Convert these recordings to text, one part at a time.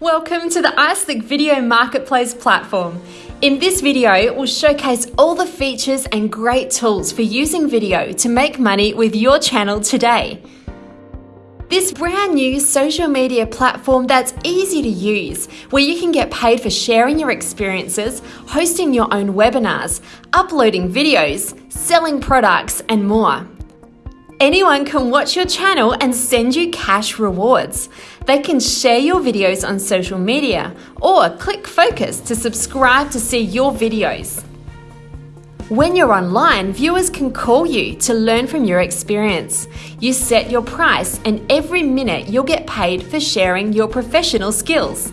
Welcome to the iSlick Video Marketplace platform. In this video, we'll showcase all the features and great tools for using video to make money with your channel today. This brand new social media platform that's easy to use, where you can get paid for sharing your experiences, hosting your own webinars, uploading videos, selling products, and more. Anyone can watch your channel and send you cash rewards. They can share your videos on social media or click focus to subscribe to see your videos. When you're online, viewers can call you to learn from your experience. You set your price and every minute you'll get paid for sharing your professional skills.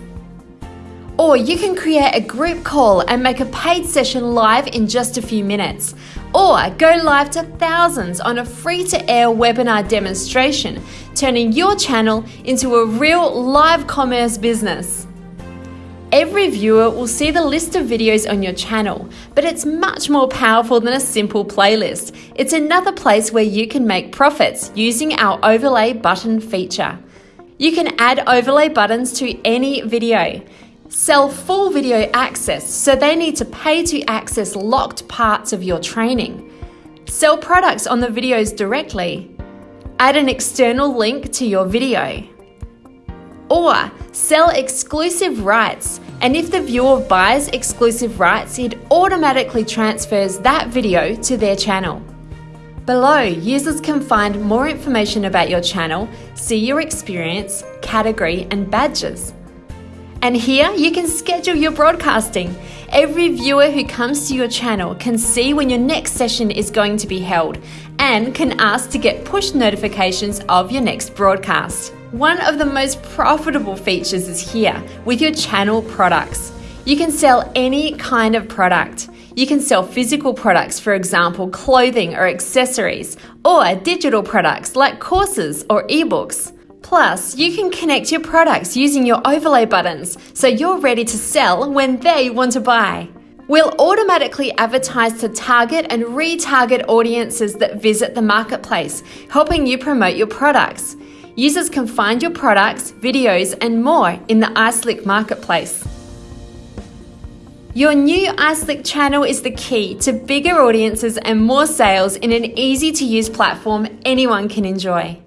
Or you can create a group call and make a paid session live in just a few minutes. Or go live to thousands on a free to air webinar demonstration, turning your channel into a real live commerce business. Every viewer will see the list of videos on your channel, but it's much more powerful than a simple playlist. It's another place where you can make profits using our overlay button feature. You can add overlay buttons to any video sell full video access, so they need to pay to access locked parts of your training, sell products on the videos directly, add an external link to your video, or sell exclusive rights. And if the viewer buys exclusive rights, it automatically transfers that video to their channel. Below, users can find more information about your channel, see your experience, category, and badges. And here you can schedule your broadcasting. Every viewer who comes to your channel can see when your next session is going to be held and can ask to get push notifications of your next broadcast. One of the most profitable features is here with your channel products. You can sell any kind of product. You can sell physical products, for example, clothing or accessories, or digital products like courses or ebooks. Plus, you can connect your products using your overlay buttons so you're ready to sell when they want to buy. We'll automatically advertise to target and retarget audiences that visit the marketplace, helping you promote your products. Users can find your products, videos, and more in the iSlick marketplace. Your new iSlick channel is the key to bigger audiences and more sales in an easy to use platform anyone can enjoy.